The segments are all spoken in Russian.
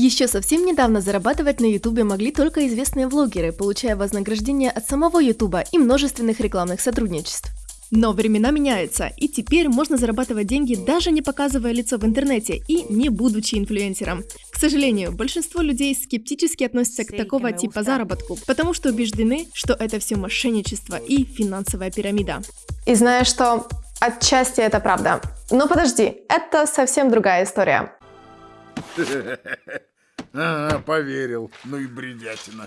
Еще совсем недавно зарабатывать на ютубе могли только известные влогеры, получая вознаграждение от самого ютуба и множественных рекламных сотрудничеств. Но времена меняются, и теперь можно зарабатывать деньги даже не показывая лицо в интернете и не будучи инфлюенсером. К сожалению, большинство людей скептически относятся к такого типа заработку, потому что убеждены, что это все мошенничество и финансовая пирамида. И знаешь что? Отчасти это правда. Но подожди, это совсем другая история. Ага, поверил. Ну и бредятина.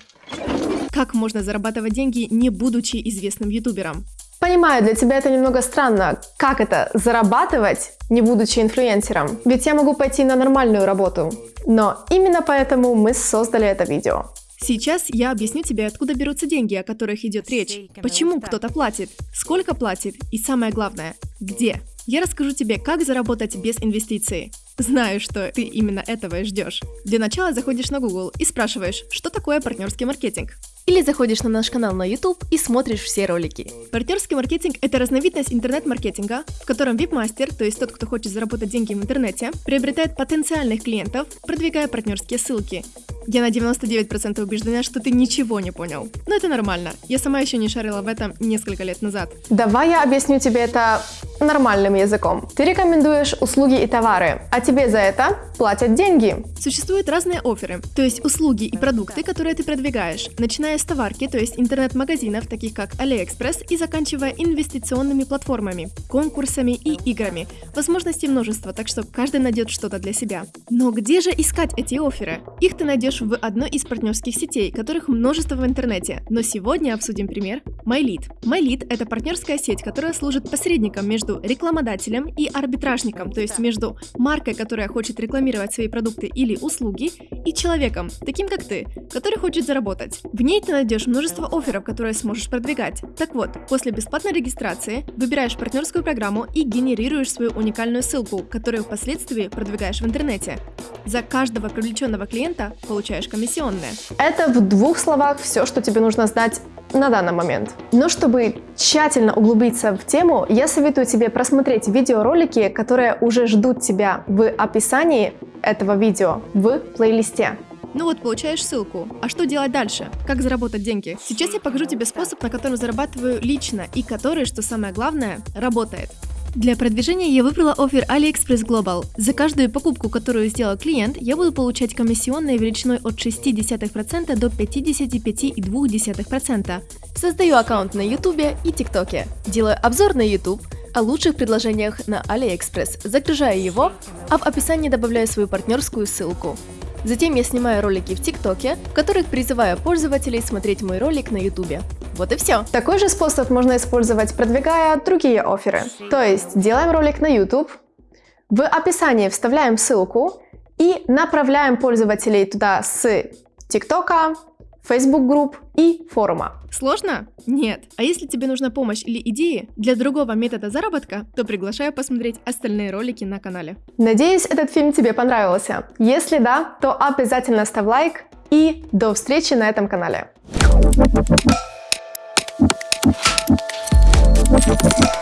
Как можно зарабатывать деньги, не будучи известным ютубером? Понимаю, для тебя это немного странно. Как это зарабатывать, не будучи инфлюенсером? Ведь я могу пойти на нормальную работу. Но именно поэтому мы создали это видео. Сейчас я объясню тебе, откуда берутся деньги, о которых идет речь, почему кто-то платит, сколько платит и самое главное, где. Я расскажу тебе, как заработать без инвестиций. Знаю, что ты именно этого и ждешь. Для начала заходишь на Google и спрашиваешь, что такое партнерский маркетинг. Или заходишь на наш канал на YouTube и смотришь все ролики. Партнерский маркетинг – это разновидность интернет-маркетинга, в котором вип-мастер, то есть тот, кто хочет заработать деньги в интернете, приобретает потенциальных клиентов, продвигая партнерские ссылки. Я на 99% убеждена, что ты ничего не понял. Но это нормально. Я сама еще не шарила в этом несколько лет назад. Давай я объясню тебе это нормальным языком. Ты рекомендуешь услуги и товары, а тебе за это платят деньги. Существуют разные оферы, то есть услуги и продукты, которые ты продвигаешь, начиная с товарки, то есть интернет-магазинов, таких как AliExpress, и заканчивая инвестиционными платформами, конкурсами и играми. Возможностей множество, так что каждый найдет что-то для себя. Но где же искать эти оферы? Их ты найдешь в одной из партнерских сетей, которых множество в интернете. Но сегодня обсудим пример MyLead. MyLead – это партнерская сеть, которая служит посредником между рекламодателем и арбитражником, то есть между маркой, которая хочет рекламировать свои продукты или услуги, и человеком, таким как ты, который хочет заработать. В ней ты найдешь множество офферов, которые сможешь продвигать. Так вот, после бесплатной регистрации выбираешь партнерскую программу и генерируешь свою уникальную ссылку, которую впоследствии продвигаешь в интернете. За каждого привлеченного клиента получаешь комиссионные. Это в двух словах все, что тебе нужно знать на данный момент. Но чтобы тщательно углубиться в тему, я советую тебе просмотреть видеоролики, которые уже ждут тебя в описании этого видео в плейлисте. Ну вот, получаешь ссылку. А что делать дальше? Как заработать деньги? Сейчас я покажу тебе способ, на котором зарабатываю лично и который, что самое главное, работает. Для продвижения я выбрала офер AliExpress Global. За каждую покупку, которую сделал клиент, я буду получать комиссионные величиной от 0,6% до 55,2%. Создаю аккаунт на YouTube и ТикТоке. Делаю обзор на YouTube, о лучших предложениях на AliExpress, загружаю его, а в описании добавляю свою партнерскую ссылку. Затем я снимаю ролики в ТикТоке, в которых призываю пользователей смотреть мой ролик на Ютубе. Вот и все. Такой же способ можно использовать, продвигая другие оферы. То есть делаем ролик на YouTube, в описании вставляем ссылку и направляем пользователей туда с ТикТока, Facebook групп и форума. Сложно? Нет. А если тебе нужна помощь или идеи для другого метода заработка, то приглашаю посмотреть остальные ролики на канале. Надеюсь, этот фильм тебе понравился. Если да, то обязательно ставь лайк и до встречи на этом канале. ハハハハ。